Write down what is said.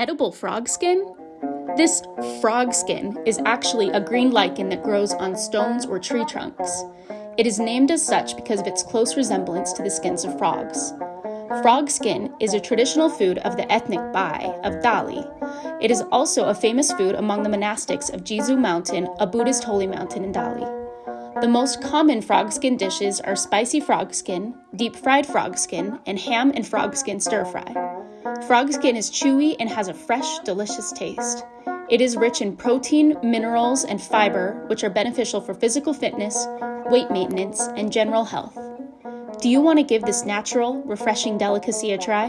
Edible frog skin? This frog skin is actually a green lichen that grows on stones or tree trunks. It is named as such because of its close resemblance to the skins of frogs. Frog skin is a traditional food of the ethnic Bai of Dali. It is also a famous food among the monastics of Jizu Mountain, a Buddhist holy mountain in Dali. The most common frog skin dishes are spicy frog skin, deep fried frog skin, and ham and frog skin stir fry. Frog skin is chewy and has a fresh, delicious taste. It is rich in protein, minerals, and fiber, which are beneficial for physical fitness, weight maintenance, and general health. Do you want to give this natural, refreshing delicacy a try?